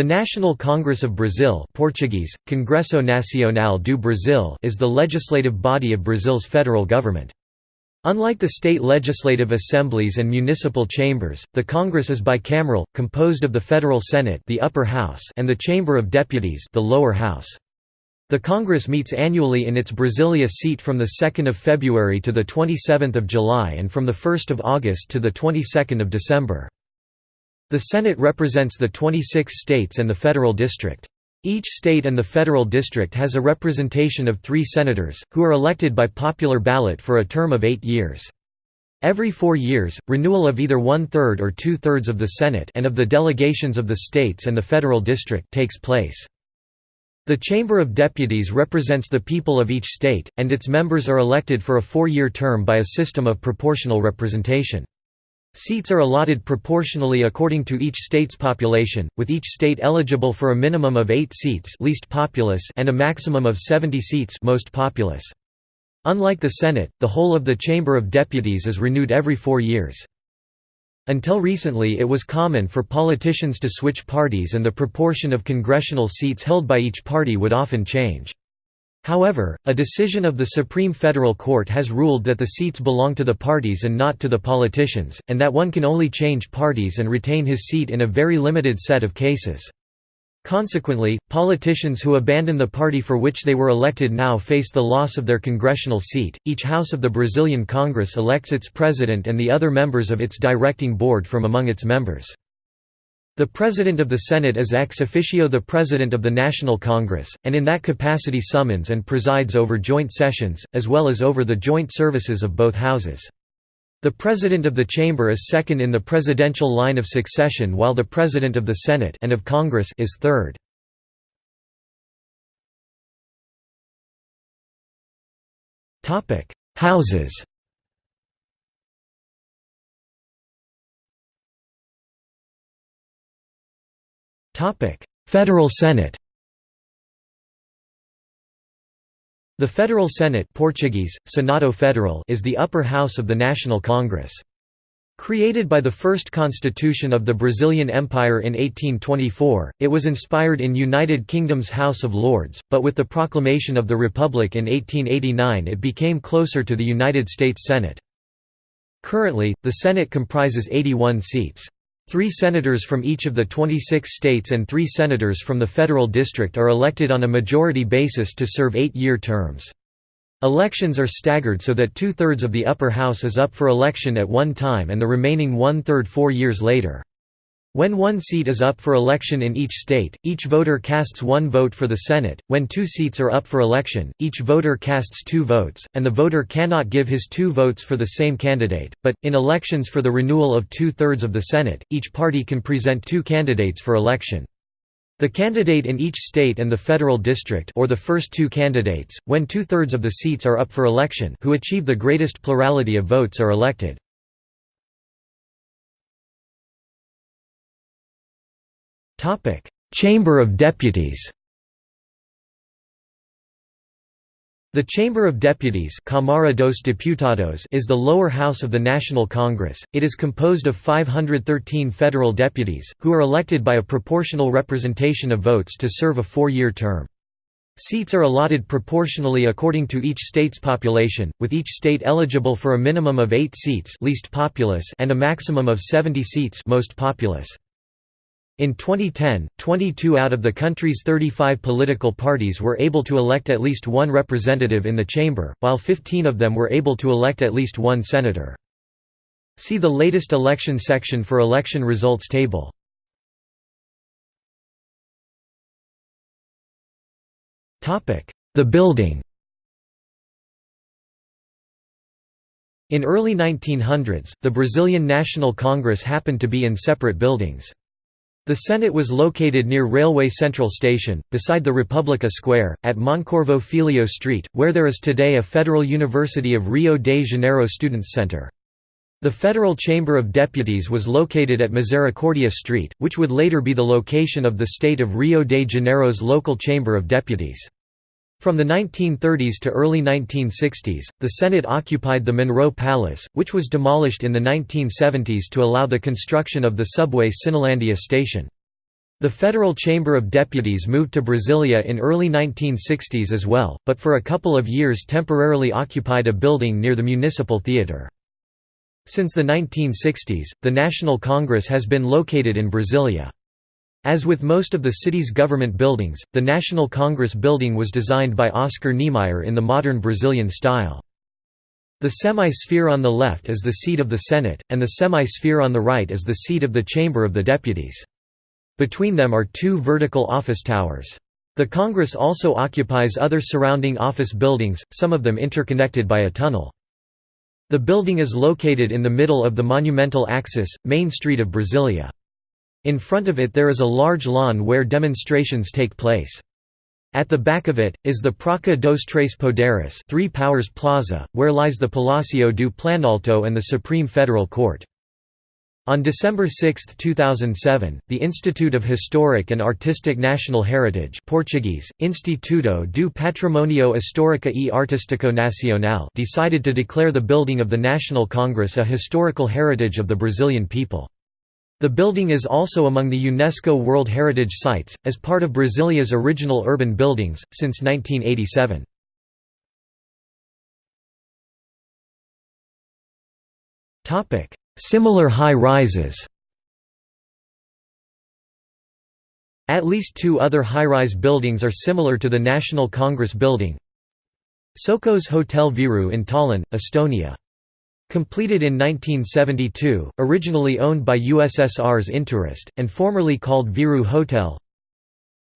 The National Congress of Brazil Portuguese, Congresso Nacional do Brasil is the legislative body of Brazil's federal government. Unlike the state legislative assemblies and municipal chambers, the Congress is bicameral, composed of the Federal Senate the upper house and the Chamber of Deputies the lower house. The Congress meets annually in its Brasilia seat from 2 February to 27 July and from 1 August to 22 December. The Senate represents the 26 states and the federal district. Each state and the federal district has a representation of three senators, who are elected by popular ballot for a term of eight years. Every four years, renewal of either one-third or two-thirds of the Senate and of the delegations of the states and the federal district takes place. The Chamber of Deputies represents the people of each state, and its members are elected for a four-year term by a system of proportional representation. Seats are allotted proportionally according to each state's population, with each state eligible for a minimum of 8 seats least populous and a maximum of 70 seats most populous. Unlike the Senate, the whole of the Chamber of Deputies is renewed every four years. Until recently it was common for politicians to switch parties and the proportion of congressional seats held by each party would often change. However, a decision of the Supreme Federal Court has ruled that the seats belong to the parties and not to the politicians, and that one can only change parties and retain his seat in a very limited set of cases. Consequently, politicians who abandon the party for which they were elected now face the loss of their congressional seat. Each house of the Brazilian Congress elects its president and the other members of its directing board from among its members. The President of the Senate is ex officio the President of the National Congress, and in that capacity summons and presides over joint sessions, as well as over the joint services of both houses. The President of the Chamber is second in the presidential line of succession while the President of the Senate and of Congress is third. Houses Federal Senate The Federal Senate Portuguese, Senado Federal is the upper house of the National Congress. Created by the first constitution of the Brazilian Empire in 1824, it was inspired in United Kingdom's House of Lords, but with the proclamation of the Republic in 1889 it became closer to the United States Senate. Currently, the Senate comprises 81 seats. Three senators from each of the 26 states and three senators from the federal district are elected on a majority basis to serve eight-year terms. Elections are staggered so that two-thirds of the upper house is up for election at one time and the remaining one-third four years later. When one seat is up for election in each state, each voter casts one vote for the Senate. When two seats are up for election, each voter casts two votes, and the voter cannot give his two votes for the same candidate. But, in elections for the renewal of two thirds of the Senate, each party can present two candidates for election. The candidate in each state and the federal district or the first two candidates, when two-thirds of the seats are up for election who achieve the greatest plurality of votes are elected. Topic: Chamber of Deputies. The Chamber of Deputies Câmara dos Deputados is the lower house of the National Congress. It is composed of 513 federal deputies, who are elected by a proportional representation of votes to serve a four-year term. Seats are allotted proportionally according to each state's population, with each state eligible for a minimum of 8 seats least populous and a maximum of 70 seats most populous. In 2010, 22 out of the country's 35 political parties were able to elect at least one representative in the chamber, while 15 of them were able to elect at least one senator. See the latest election section for election results table. The building In early 1900s, the Brazilian National Congress happened to be in separate buildings. The Senate was located near Railway Central Station, beside the Republica Square, at Moncorvo Filho Street, where there is today a Federal University of Rio de Janeiro Students' Center. The Federal Chamber of Deputies was located at Misericordia Street, which would later be the location of the state of Rio de Janeiro's local Chamber of Deputies. From the 1930s to early 1960s, the Senate occupied the Monroe Palace, which was demolished in the 1970s to allow the construction of the subway Cinelândia station. The Federal Chamber of Deputies moved to Brasilia in early 1960s as well, but for a couple of years temporarily occupied a building near the Municipal Theatre. Since the 1960s, the National Congress has been located in Brasilia. As with most of the city's government buildings, the National Congress building was designed by Oscar Niemeyer in the modern Brazilian style. The semi-sphere on the left is the seat of the Senate, and the semi-sphere on the right is the seat of the Chamber of the Deputies. Between them are two vertical office towers. The Congress also occupies other surrounding office buildings, some of them interconnected by a tunnel. The building is located in the middle of the monumental axis, Main Street of Brasilia. In front of it there is a large lawn where demonstrations take place. At the back of it, is the Praça dos Três Poderes Three Powers Plaza, where lies the Palácio do Planalto and the Supreme Federal Court. On December 6, 2007, the Institute of Historic and Artistic National Heritage Portuguese, Instituto do Patrimônio Histórico e Artístico Nacional decided to declare the building of the National Congress a historical heritage of the Brazilian people. The building is also among the UNESCO World Heritage Sites, as part of Brasilia's original urban buildings, since 1987. Similar high-rises At least two other high-rise buildings are similar to the National Congress Building. Sokos Hotel Viru in Tallinn, Estonia. Completed in 1972, originally owned by USSR's Intourist, and formerly called Viru Hotel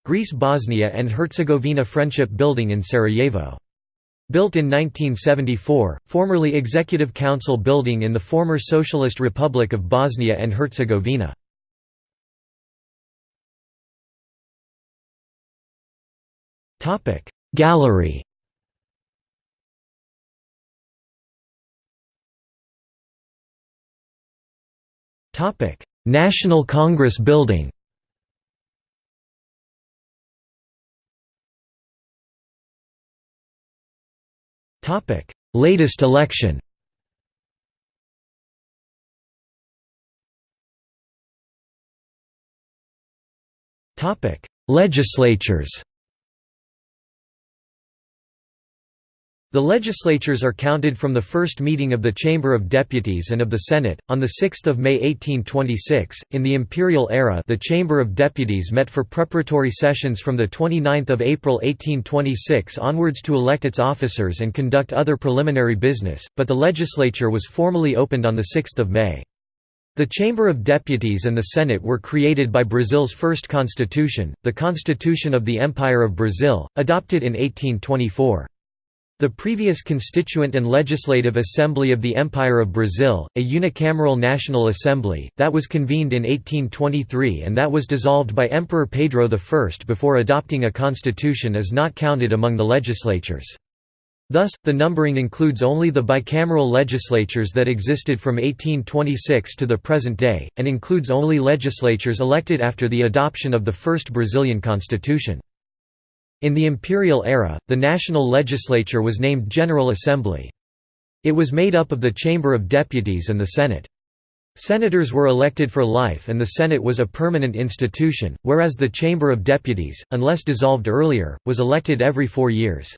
Greece Bosnia and Herzegovina Friendship Building in Sarajevo Built in 1974, formerly Executive Council building in the former Socialist Republic of Bosnia and Herzegovina. Gallery National Congress Building Topic: Latest election. Topic: Legislatures. The legislatures are counted from the first meeting of the Chamber of Deputies and of the Senate. On 6 May 1826, in the imperial era the Chamber of Deputies met for preparatory sessions from 29 April 1826 onwards to elect its officers and conduct other preliminary business, but the legislature was formally opened on 6 May. The Chamber of Deputies and the Senate were created by Brazil's first constitution, the Constitution of the Empire of Brazil, adopted in 1824. The previous Constituent and Legislative Assembly of the Empire of Brazil, a unicameral national assembly, that was convened in 1823 and that was dissolved by Emperor Pedro I before adopting a constitution is not counted among the legislatures. Thus, the numbering includes only the bicameral legislatures that existed from 1826 to the present day, and includes only legislatures elected after the adoption of the first Brazilian constitution. In the imperial era, the national legislature was named General Assembly. It was made up of the Chamber of Deputies and the Senate. Senators were elected for life and the Senate was a permanent institution, whereas the Chamber of Deputies, unless dissolved earlier, was elected every four years.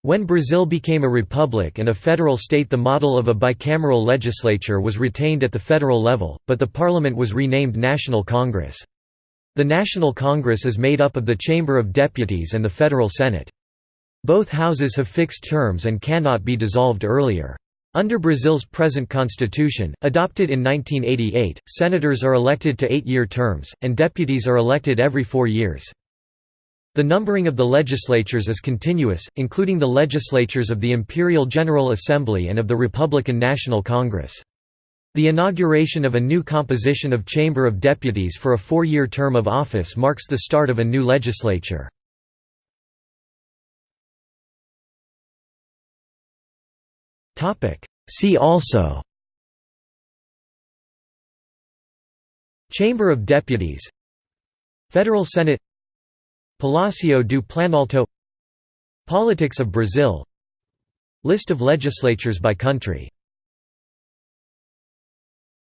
When Brazil became a republic and a federal state the model of a bicameral legislature was retained at the federal level, but the parliament was renamed National Congress. The National Congress is made up of the Chamber of Deputies and the Federal Senate. Both houses have fixed terms and cannot be dissolved earlier. Under Brazil's present constitution, adopted in 1988, senators are elected to eight-year terms, and deputies are elected every four years. The numbering of the legislatures is continuous, including the legislatures of the Imperial General Assembly and of the Republican National Congress. The inauguration of a new composition of Chamber of Deputies for a four-year term of office marks the start of a new legislature. See also Chamber of Deputies Federal Senate Palácio do Planalto Politics of Brazil List of legislatures by country